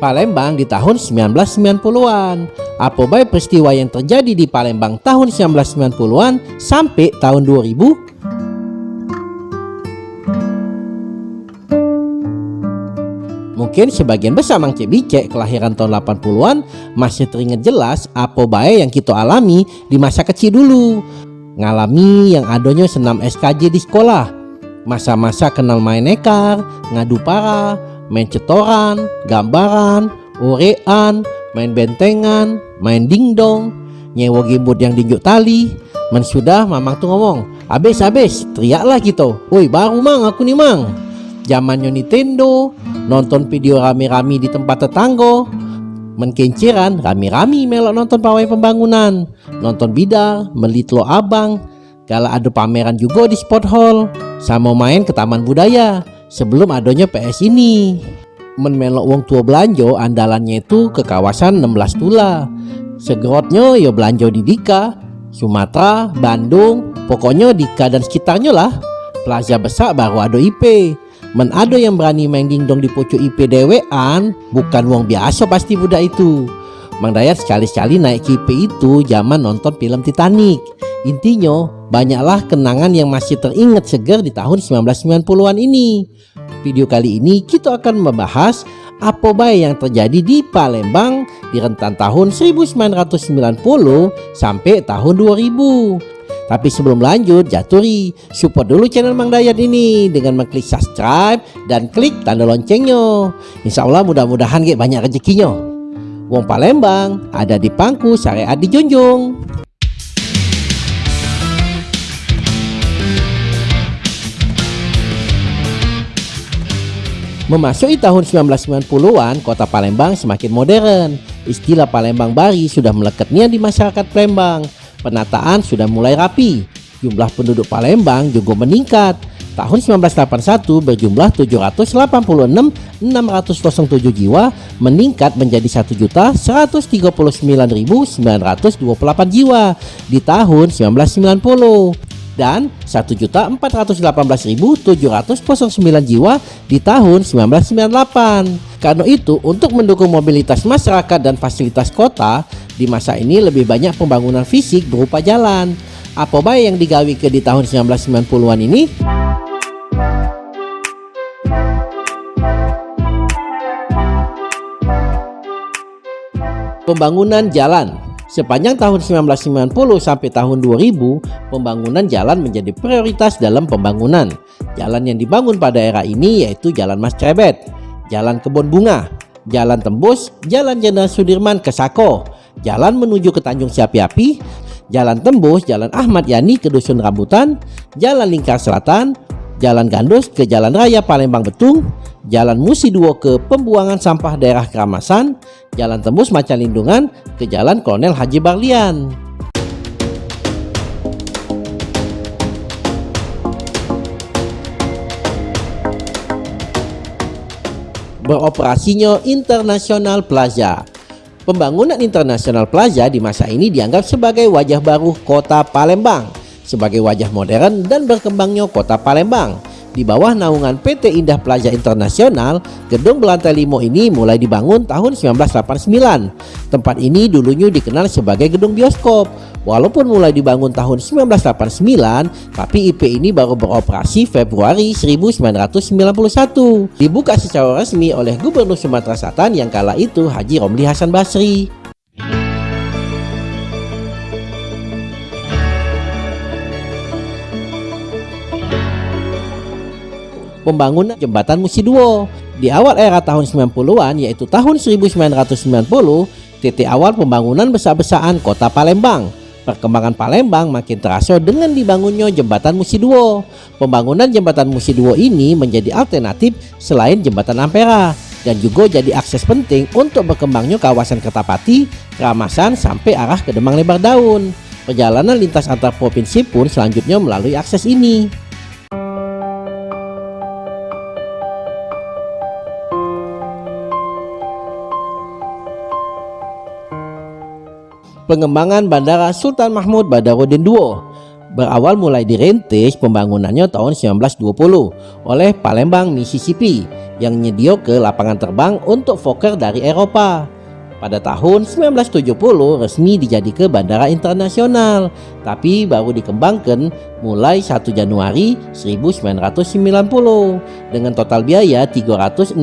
Palembang di tahun 1990-an. Apa baik peristiwa yang terjadi di Palembang tahun 1990-an sampai tahun 2000? Mungkin sebagian besar Mang Cebice kelahiran tahun 80-an masih teringat jelas apa baik yang kita alami di masa kecil dulu. Ngalami yang adanya senam SKJ di sekolah. Masa-masa kenal main nekar, ngadu para, main cetoran, gambaran, urean, main bentengan, main dingdong, nyewa gimbut yang dinjuk tali. Men sudah mamang tuh ngomong, habis habis, teriaklah gitu. Woi baru mang aku nih mang. Zamannya Nintendo, nonton video rame-rame di tempat tetangga, menkinciran rame-rame melok nonton pawai pembangunan, nonton bidar, melitlo abang, Kala ada pameran juga di sport hall, sama main ke taman budaya sebelum adanya PS ini. Menmelok wong tua belanja andalannya itu ke kawasan 16 Tula. Segerotnya ya belanja di Dika, Sumatera, Bandung, pokoknya Dika dan sekitarnya lah. Plaza besar baru ada IP. Men ada yang berani main dingdong di pojok IP dewean, bukan wong biasa pasti budak itu. Mang Dayat sekali-sekali naik IP itu zaman nonton film Titanic. Intinya, banyaklah kenangan yang masih teringat segar di tahun 1990-an ini. Video kali ini kita akan membahas apa baik yang terjadi di Palembang di rentan tahun 1990 sampai tahun 2000. Tapi sebelum lanjut, jaturi support dulu channel Mang Dayat ini dengan mengklik subscribe dan klik tanda loncengnya. Insya Allah mudah-mudahan banyak rezekinya. Wong Palembang ada di pangku syariat di Memasuki tahun 1990-an, kota Palembang semakin modern. Istilah Palembang Bari sudah melekatnya di masyarakat Palembang. Penataan sudah mulai rapi. Jumlah penduduk Palembang juga meningkat. Tahun 1981 berjumlah 786.607 jiwa meningkat menjadi 1.139.928 jiwa di tahun 1990 dan 1.418.709 jiwa di tahun 1998. Karena itu, untuk mendukung mobilitas masyarakat dan fasilitas kota, di masa ini lebih banyak pembangunan fisik berupa jalan. Apa baik yang digawi ke di tahun 1990-an ini? Pembangunan jalan Sepanjang tahun 1990 sampai tahun 2000, pembangunan jalan menjadi prioritas dalam pembangunan. Jalan yang dibangun pada era ini yaitu Jalan Mas Crebet, Jalan Kebun Bunga, Jalan Tembus, Jalan Jenderal Sudirman ke Sako, Jalan menuju ke Tanjung Siapi-Api, Jalan Tembus, Jalan Ahmad Yani ke Dusun Rambutan, Jalan Lingkar Selatan, Jalan Gandus ke Jalan Raya Palembang Betung, Jalan Musi Duo ke Pembuangan Sampah Daerah Keramasan, Jalan Tembus Macan Lindungan ke Jalan Kolonel Haji Barlian. Beroperasinya International Plaza Pembangunan International Plaza di masa ini dianggap sebagai wajah baru kota Palembang sebagai wajah modern dan berkembangnya kota Palembang. Di bawah naungan PT Indah Plaza Internasional, gedung berlantai limo ini mulai dibangun tahun 1989. Tempat ini dulunya dikenal sebagai gedung bioskop. Walaupun mulai dibangun tahun 1989, tapi IP ini baru beroperasi Februari 1991. Dibuka secara resmi oleh Gubernur Sumatera Selatan yang kala itu Haji Romli Hasan Basri. Pembangunan jembatan Musi Duo. Di awal era tahun 90-an yaitu tahun 1990, titik awal pembangunan besar-besaran kota Palembang. Perkembangan Palembang makin terasa dengan dibangunnya jembatan Musi Duo. Pembangunan jembatan Musi Duo ini menjadi alternatif selain jembatan Ampera dan juga jadi akses penting untuk berkembangnya kawasan Kertapati, Ramasan sampai arah ke Demang Lebar Daun. Perjalanan lintas antar provinsi pun selanjutnya melalui akses ini. Pengembangan Bandara Sultan Mahmud Badarudin II berawal mulai dirintis pembangunannya tahun 1920 oleh Palembang Mississippi yang nyedio ke lapangan terbang untuk Fokker dari Eropa. Pada tahun 1970 resmi dijadi ke bandara internasional, tapi baru dikembangkan mulai 1 Januari 1990 dengan total biaya 366,7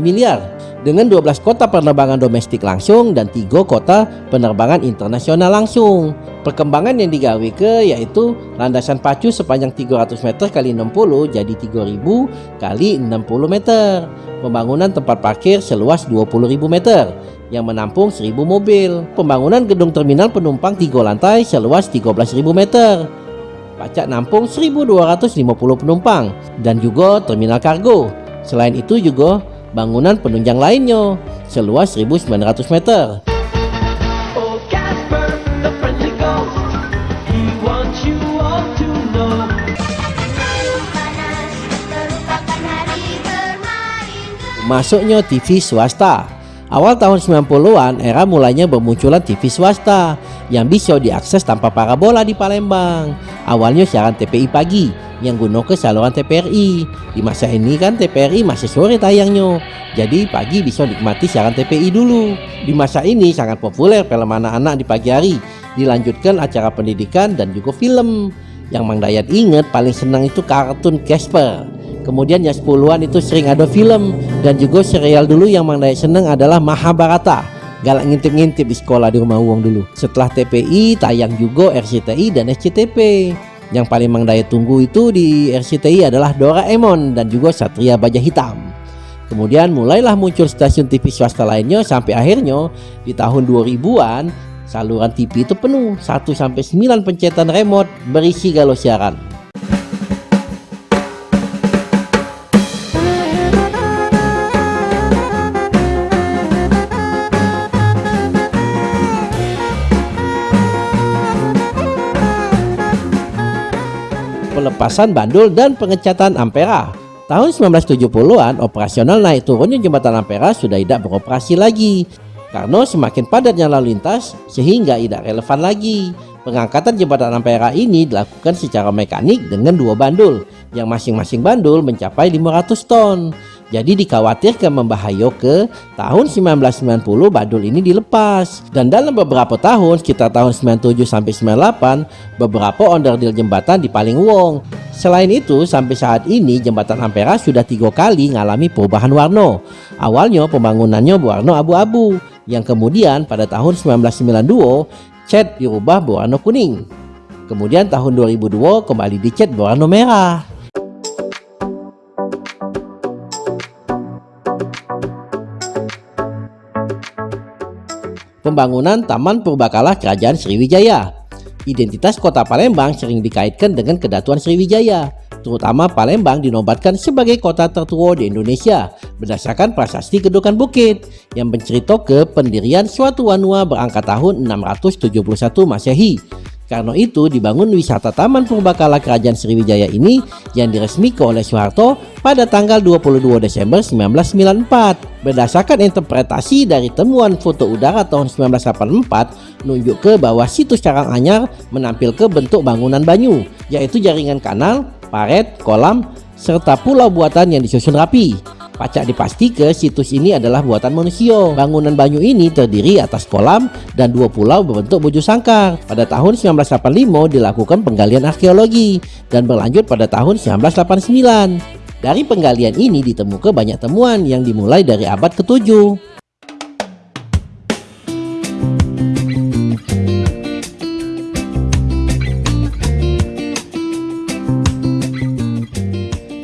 miliar dengan 12 kota penerbangan domestik langsung dan 3 kota penerbangan internasional langsung. Perkembangan yang digawe ke yaitu landasan pacu sepanjang 300 meter kali 60 jadi 3000 kali 60 meter pembangunan tempat parkir seluas 20.000 meter yang menampung 1.000 mobil, pembangunan gedung terminal penumpang 3 lantai seluas 13.000 meter, pacak nampung 1.250 penumpang, dan juga terminal kargo. Selain itu juga bangunan penunjang lainnya seluas 1.900 meter. masuknya TV swasta. Awal tahun 90-an era mulainya bermunculan TV swasta yang bisa diakses tanpa parabola di Palembang. Awalnya siaran TPI pagi yang guna ke saluran TPRI. Di masa ini kan TPRI masih sore tayangnya. Jadi pagi bisa nikmati siaran TPI dulu. Di masa ini sangat populer film anak-anak di pagi hari. Dilanjutkan acara pendidikan dan juga film. Yang Mang Dayat inget paling senang itu kartun Casper Kemudian ya 10-an itu sering ada film dan juga serial dulu yang Mang Dayat seneng adalah Mahabharata. Galak ngintip-ngintip di sekolah di rumah uang dulu. Setelah TPI tayang juga RCTI dan SCTP. Yang paling Mang Dayat tunggu itu di RCTI adalah Doraemon dan juga Satria Baja Hitam. Kemudian mulailah muncul stasiun TV swasta lainnya sampai akhirnya di tahun 2000-an saluran TV itu penuh 1 sampai 9 pencetan remote berisi galau siaran. Pelepasan bandul dan pengecatan Ampera. Tahun 1970-an, operasional naik turunnya jembatan Ampera sudah tidak beroperasi lagi karena semakin padatnya lalu lintas sehingga tidak relevan lagi. Pengangkatan jembatan Ampera ini dilakukan secara mekanik dengan dua bandul yang masing-masing bandul mencapai 500 ton. Jadi dikhawatirkan membahayo ke tahun 1990 bandul ini dilepas. Dan dalam beberapa tahun sekitar tahun 97 sampai 98 beberapa onderdil jembatan dipaling wong. Selain itu sampai saat ini jembatan Ampera sudah tiga kali mengalami perubahan warna. Awalnya pembangunannya berwarna abu-abu yang kemudian pada tahun 1992 cat dirubah berwarna kuning. Kemudian tahun 2002 kembali dicat berwarna merah. Pembangunan Taman Purbakala Kerajaan Sriwijaya Identitas kota Palembang sering dikaitkan dengan kedatuan Sriwijaya terutama Palembang dinobatkan sebagai kota tertua di Indonesia berdasarkan prasasti Kedukan Bukit yang mencerita ke pendirian suatu wanua berangkat tahun 671 Masehi. Karena itu dibangun wisata Taman Purbakala Kerajaan Sriwijaya ini yang diresmikan oleh Soeharto pada tanggal 22 Desember 1994. Berdasarkan interpretasi dari temuan foto udara tahun 1984 menunjuk ke bahwa situs Karanganyar menampilkan bentuk bangunan banyu yaitu jaringan kanal paret, kolam, serta pulau buatan yang disusun rapi. Pacak dipastikan situs ini adalah buatan manusia. Bangunan banyu ini terdiri atas kolam dan dua pulau berbentuk bujur sangkar. Pada tahun 1985 dilakukan penggalian arkeologi dan berlanjut pada tahun 1989. Dari penggalian ini ditemukan banyak temuan yang dimulai dari abad ke-7.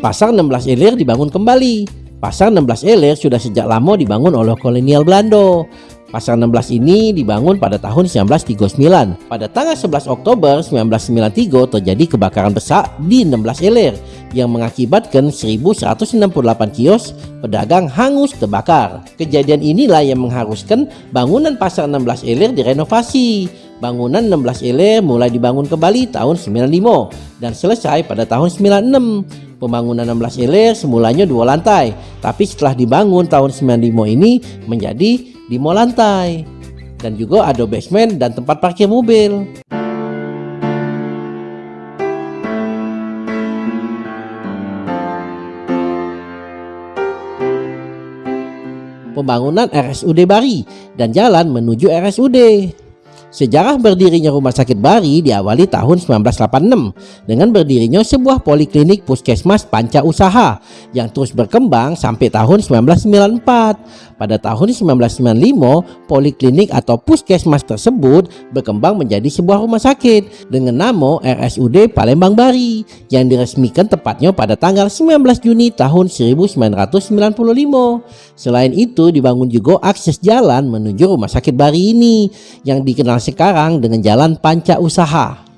Pasar 16 Ilir dibangun kembali. Pasar 16 Ilir sudah sejak lama dibangun oleh kolonial Belanda. Pasar 16 ini dibangun pada tahun 1939. Pada tanggal 11 Oktober 1993 terjadi kebakaran besar di 16 Ilir yang mengakibatkan 1168 kios pedagang hangus terbakar. Kejadian inilah yang mengharuskan bangunan Pasar 16 Ilir direnovasi. Bangunan 16 Ilir mulai dibangun kembali tahun 95 dan selesai pada tahun 96. Pembangunan 16 ilir semulanya dua lantai, tapi setelah dibangun tahun 95 ini menjadi lima lantai. Dan juga ada basement dan tempat parkir mobil. pembangunan RSUD Bari dan jalan menuju RSUD. Sejarah berdirinya Rumah Sakit Bari diawali tahun 1986 dengan berdirinya sebuah poliklinik puskesmas panca usaha yang terus berkembang sampai tahun 1994. Pada tahun 1995, poliklinik atau puskesmas tersebut berkembang menjadi sebuah rumah sakit dengan nama RSUD Palembang Bari yang diresmikan tepatnya pada tanggal 19 Juni tahun 1995. Selain itu dibangun juga akses jalan menuju rumah sakit Bari ini yang dikenal sekarang dengan jalan Panca Usaha.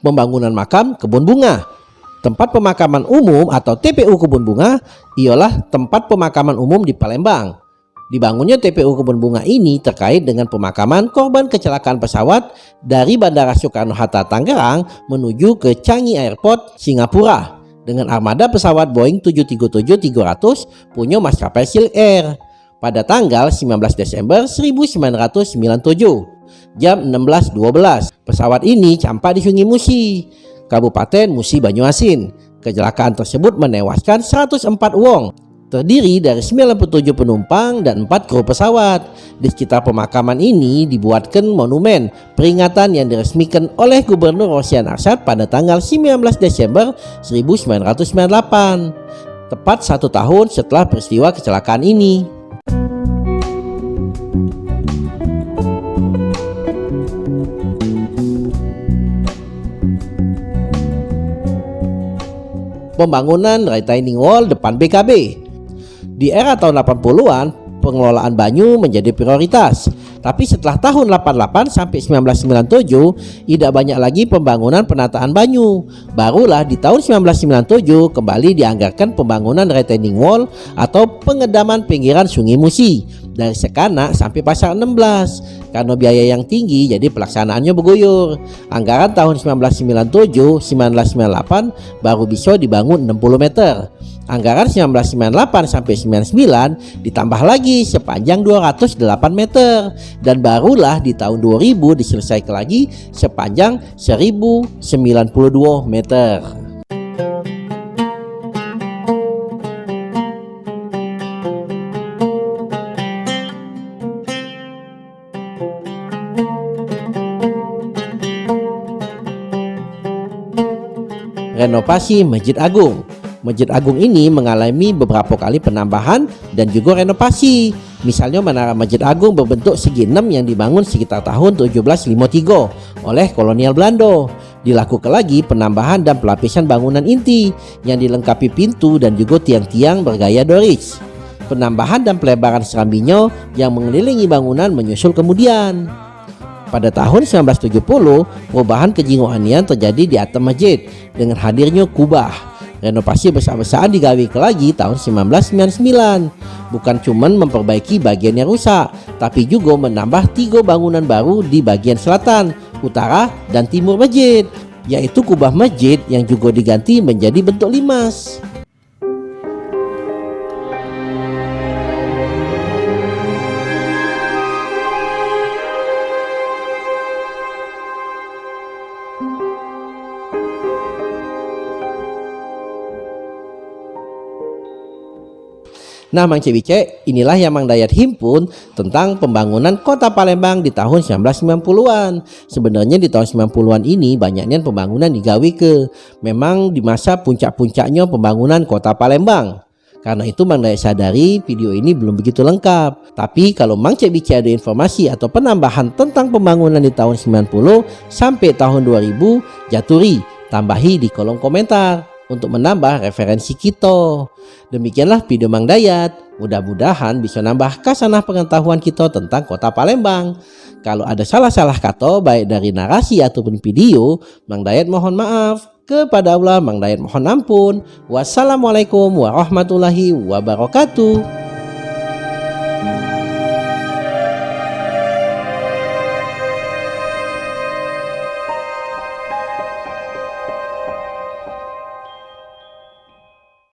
pembangunan makam kebun bunga. Tempat pemakaman umum atau TPU kebun bunga ialah tempat pemakaman umum di Palembang. Dibangunnya TPU kebun bunga ini terkait dengan pemakaman korban kecelakaan pesawat dari Bandara Soekarno-Hatta Tangerang menuju ke Changi Airport, Singapura dengan armada pesawat Boeing 737-300 punya maskapai Silk Air pada tanggal 19 Desember 1997 jam 16.12. Pesawat ini campak di Sungai Musi, Kabupaten Musi Banyuasin. Kecelakaan tersebut menewaskan 104 wong, terdiri dari 97 penumpang dan 4 kru pesawat. Di sekitar pemakaman ini dibuatkan monumen peringatan yang diresmikan oleh Gubernur Rosian Arsad pada tanggal 19 Desember 1998, tepat satu tahun setelah peristiwa kecelakaan ini. pembangunan retaining wall depan BKB. Di era tahun 80-an, pengelolaan Banyu menjadi prioritas. Tapi setelah tahun 88 sampai 1997 tidak banyak lagi pembangunan penataan Banyu. Barulah di tahun 1997 kembali dianggarkan pembangunan retaining wall atau pengedaman pinggiran Sungai Musi dari Sekana sampai Pasar 16 karena biaya yang tinggi jadi pelaksanaannya berguyur anggaran tahun 1997-1998 baru bisa dibangun 60 meter anggaran 1998 sampai 99 ditambah lagi sepanjang 208 meter dan barulah di tahun 2000 diselesaikan lagi sepanjang 1092 meter renovasi Masjid Agung. Masjid Agung ini mengalami beberapa kali penambahan dan juga renovasi. Misalnya Menara Masjid Agung berbentuk segi enam yang dibangun sekitar tahun 1753 oleh kolonial Belanda. Dilakukan lagi penambahan dan pelapisan bangunan inti yang dilengkapi pintu dan juga tiang-tiang bergaya Doris. Penambahan dan pelebaran serambinya yang mengelilingi bangunan menyusul kemudian. Pada tahun 1970, perubahan kejingoanian terjadi di atap masjid dengan hadirnya kubah. Renovasi besar-besaran digawe lagi tahun 1999. Bukan cuma memperbaiki bagian yang rusak, tapi juga menambah tiga bangunan baru di bagian selatan, utara, dan timur masjid, yaitu kubah masjid yang juga diganti menjadi bentuk limas. Nah Mang Cebice inilah yang Mang Dayat himpun tentang pembangunan kota Palembang di tahun 1990-an Sebenarnya di tahun 90-an ini banyaknya pembangunan digawe ke. Memang di masa puncak-puncaknya pembangunan kota Palembang. Karena itu Mang Dayat sadari video ini belum begitu lengkap. Tapi kalau Mang Cek ada informasi atau penambahan tentang pembangunan di tahun 90 sampai tahun 2000 Jaturi tambahi di kolom komentar untuk menambah referensi kita. Demikianlah video Mang Dayat. Mudah-mudahan bisa nambah kasanah pengetahuan kita tentang kota Palembang. Kalau ada salah-salah kata baik dari narasi ataupun video, Mang Dayat mohon maaf. Kepada Allah Mang Dayat mohon ampun. Wassalamualaikum warahmatullahi wabarakatuh.